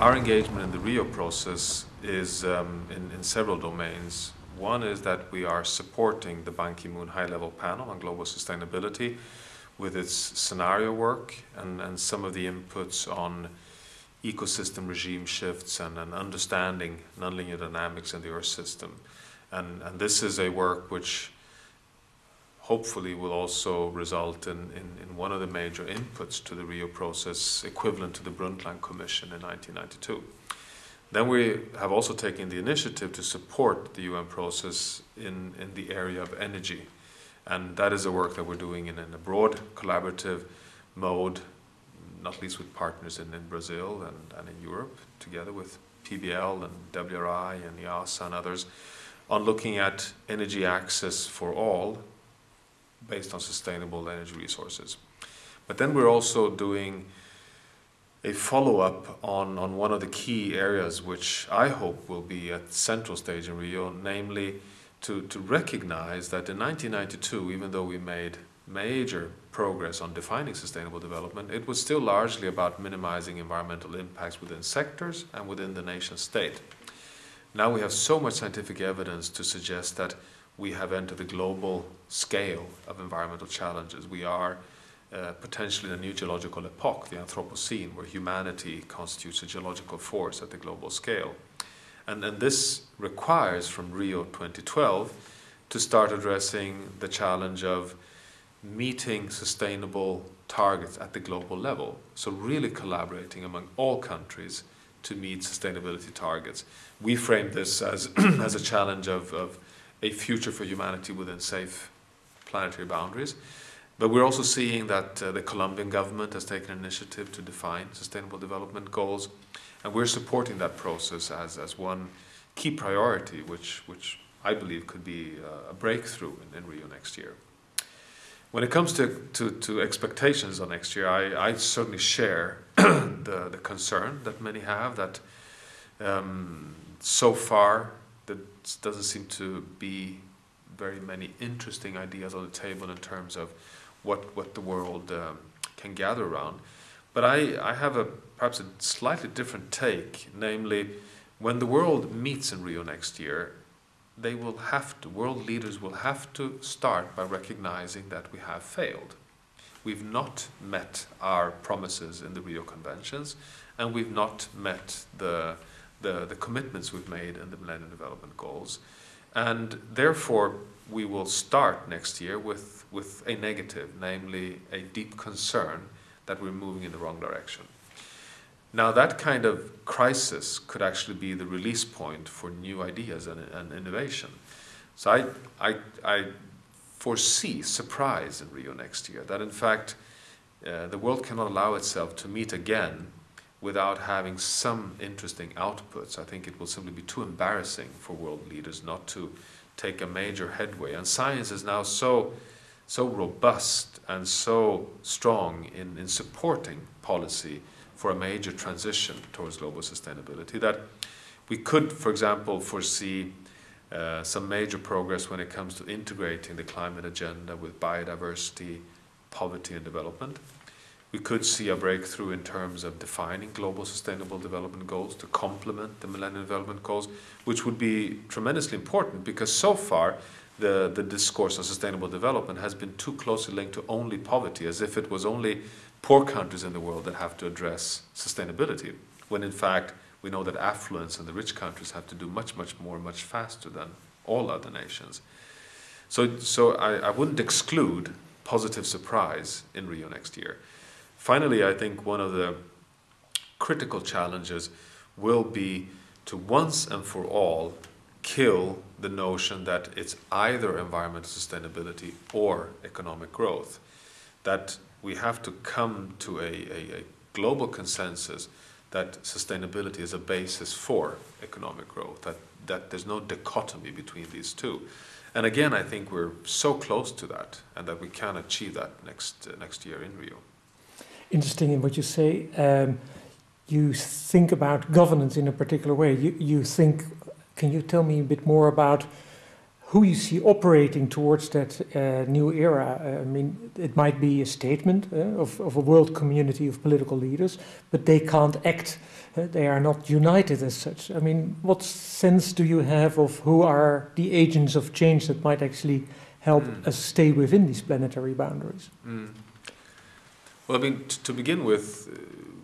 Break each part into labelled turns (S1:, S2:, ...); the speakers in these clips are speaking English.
S1: our engagement in the Rio process is um, in, in several domains. One is that we are supporting the Ban Ki-moon high-level panel on global sustainability with its scenario work and, and some of the inputs on ecosystem regime shifts and an understanding nonlinear dynamics in the Earth system. And, and this is a work which hopefully will also result in, in, in, one of the major inputs to the Rio process equivalent to the Brundtland Commission in 1992. Then we have also taken the initiative to support the UN process in, in the area of energy. And that is a work that we're doing in, in a broad collaborative mode, not least with partners in, in Brazil and, and in Europe, together with PBL and WRI and IIASA and others, on looking at energy access for all based on sustainable energy resources. But then we're also doing a follow-up on, on one of the key areas which I hope will be at central stage in Rio, namely to, to recognize that in 1992, even though we made major progress on defining sustainable development, it was still largely about minimizing environmental impacts within sectors and within the nation state. Now we have so much scientific evidence to suggest that we have entered the global scale of environmental challenges. We are uh, potentially in a new geological epoch, the Anthropocene, where humanity constitutes a geological force at the global scale. And, and this requires from Rio 2012 to start addressing the challenge of meeting sustainable targets at the global level. So really collaborating among all countries to meet sustainability targets. We frame this as, as a challenge of, of a future for humanity within safe planetary boundaries. But we're also seeing that uh, the Colombian government has taken an initiative to define sustainable development goals, and we're supporting that process as, as one key priority, which, which I believe could be uh, a breakthrough in, in, Rio next year. When it comes to, to, to expectations on next year, I, I certainly share the, the concern that many have that um, so far there doesn't seem to be very many interesting ideas on the table in terms of what, what the world um, can gather around. But I, I have a perhaps a slightly different take, namely, when the world meets in Rio next year, they will have to, world leaders will have to start by recognizing that we have failed. We've not met our promises in the Rio Conventions, and we've not met the, the, the commitments we've made in the Millennium Development Goals. And therefore, we will start next year with, with a negative, namely a deep concern that we're moving in the wrong direction. Now that kind of crisis could actually be the release point for new ideas and, and innovation. So I, I, I, foresee surprise in Rio next year, that in fact uh, the world cannot allow itself to meet again without having some interesting outputs. I think it will simply be too embarrassing for world leaders not to take a major headway. And science is now so, so robust and so strong in, in supporting policy for a major transition towards global sustainability that we could, for example, foresee uh, some major progress when it comes to integrating the climate agenda with biodiversity, poverty and development. We could see a breakthrough in terms of defining global sustainable development goals to complement the Millennium Development Goals, which would be tremendously important because so far the, the discourse on sustainable development has been too closely linked to only poverty, as if it was only poor countries in the world that have to address sustainability, when in fact we know that affluence and the rich countries have to do much, much more, much faster than all other nations. So, so I, I wouldn't exclude positive surprise in Rio next year. Finally, I think one of the critical challenges will be to once and for all kill the notion that it's either environmental sustainability or economic growth. That we have to come to a, a, a global consensus that sustainability is a basis for economic growth, that, that there's no dichotomy between these two. And again, I think we're so close to that and that we can achieve that next, uh, next year in Rio
S2: interesting in what you say. Um, you think about governance in a particular way. You, you think, can you tell me a bit more about who you see operating towards that uh, new era. Uh, I mean, it might be a statement uh, of, of a world community of political leaders, but they can't act. Uh, they are not united as such. I mean, what sense do you have of who are the agents of change that might actually help mm. us stay within these planetary boundaries? Mm.
S1: Well, I mean, to begin with, uh,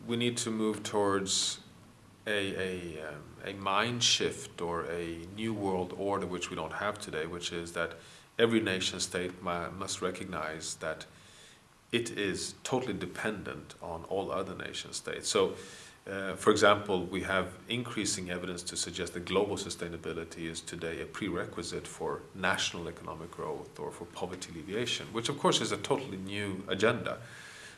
S1: we need to move towards a, a um, a mind shift or a new world order which we don't have today, which is that every nation state must recognize that it is totally dependent on all other nation states. So, uh, for example, we have increasing evidence to suggest that global sustainability is today a prerequisite for national economic growth or for poverty alleviation, which of course is a totally new agenda.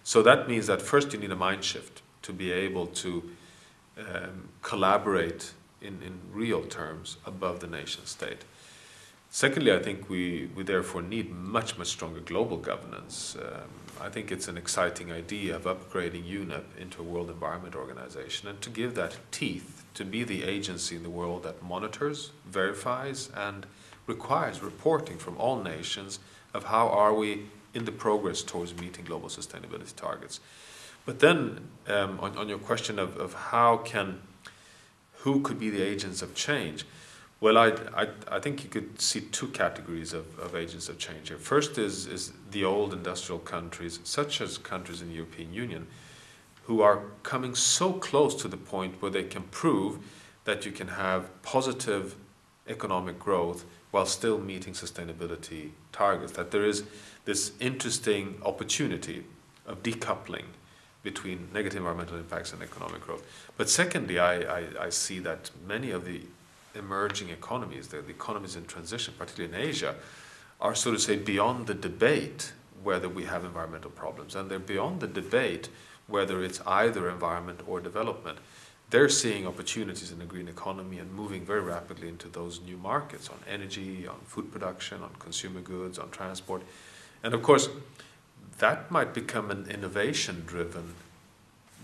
S1: So that means that first you need a mind shift to be able to um, collaborate in, in real terms above the nation state. Secondly, I think we, we therefore need much, much stronger global governance. Um, I think it's an exciting idea of upgrading UNEP into a World Environment Organization and to give that teeth to be the agency in the world that monitors, verifies, and requires reporting from all nations of how are we in the progress towards meeting global sustainability targets. But then, um, on, on your question of, of how can who could be the agents of change? Well, I, I, I think you could see two categories of, of agents of change here. First is, is the old industrial countries, such as countries in the European Union, who are coming so close to the point where they can prove that you can have positive economic growth while still meeting sustainability targets, that there is this interesting opportunity of decoupling between negative environmental impacts and economic growth. But secondly, I, I, I see that many of the emerging economies, the, the, economies in transition, particularly in Asia, are so to say beyond the debate whether we have environmental problems. And they're beyond the debate whether it's either environment or development. They're seeing opportunities in the green economy and moving very rapidly into those new markets on energy, on food production, on consumer goods, on transport. And of course, that might become an innovation driven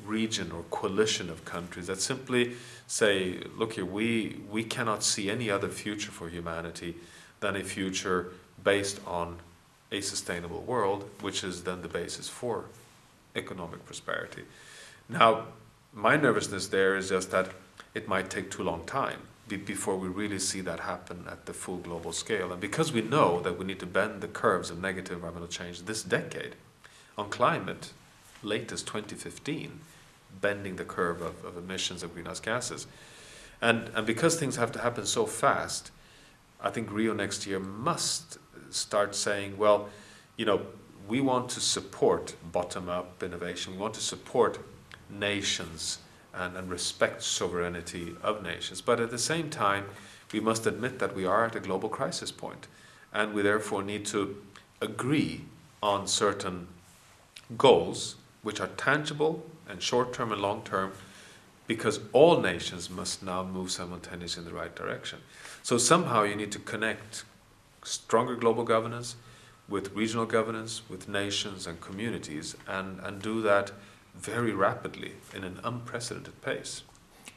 S1: region or coalition of countries that simply say, look here, we, we cannot see any other future for humanity than a future based on a sustainable world, which is then the basis for economic prosperity. Now, my nervousness there is just that it might take too long time before we really see that happen at the full global scale. And because we know that we need to bend the curves of negative environmental change this decade, on climate, latest 2015, bending the curve of, of emissions of greenhouse gases. And, and because things have to happen so fast, I think Rio next year must start saying, well, you know, we want to support bottom up innovation, we want to support nations and, and respect sovereignty of nations. But at the same time, we must admit that we are at a global crisis point, and we therefore need to agree on certain goals which are tangible and short term and long term because all nations must now move simultaneously in the right direction. So somehow you need to connect stronger global governance with regional governance, with nations and communities, and, and do that very rapidly in an unprecedented pace.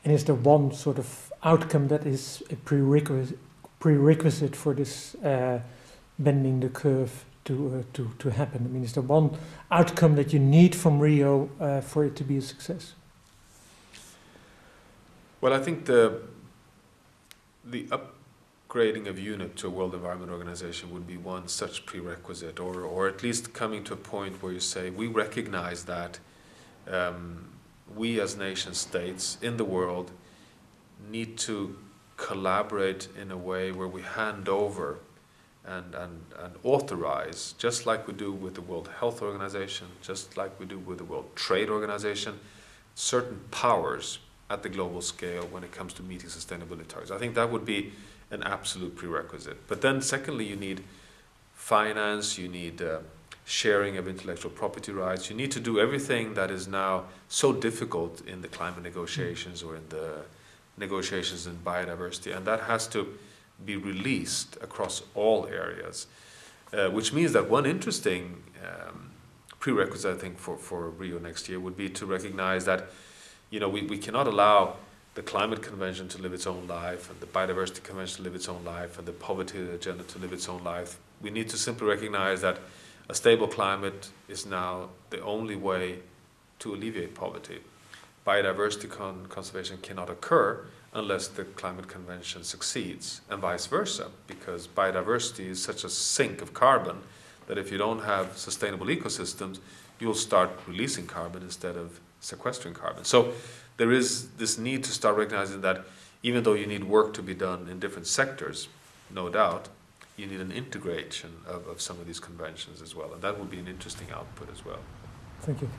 S2: And is there one sort of outcome that is a prerequisite, prerequisite for this uh, bending the curve to, uh, to, to happen? I mean, is there one outcome that you need from Rio uh, for it to be a success?
S1: Well, I think the, the upgrading of UNEP to a World Environment Organization would be one such prerequisite, or, or at least coming to a point where you say, we recognize that um, we as nation states in the world need to collaborate in a way where we hand over and, and, and authorize, just like we do with the World Health Organization, just like we do with the World Trade Organization, certain powers at the global scale when it comes to meeting sustainability targets. I think that would be an absolute prerequisite. But then, secondly, you need finance, you need uh, sharing of intellectual property rights, you need to do everything that is now so difficult in the climate negotiations or in the negotiations in biodiversity, and that has to be released across all areas, uh, which means that one interesting um, prerequisite, I think, for, for Rio next year would be to recognize that, you know, we, we cannot allow the Climate Convention to live its own life, and the Biodiversity Convention to live its own life, and the Poverty Agenda to live its own life. We need to simply recognize that a stable climate is now the only way to alleviate poverty. Biodiversity con- conservation cannot occur unless the Climate Convention succeeds, and vice versa, because biodiversity is such a sink of carbon that if you don't have sustainable ecosystems, you'll start releasing carbon instead of sequestering carbon. So there is this need to start recognizing that even though you need work to be done in different sectors, no doubt, you need an integration of, of some of these conventions as well, and that would be an interesting output as well.
S2: Thank you.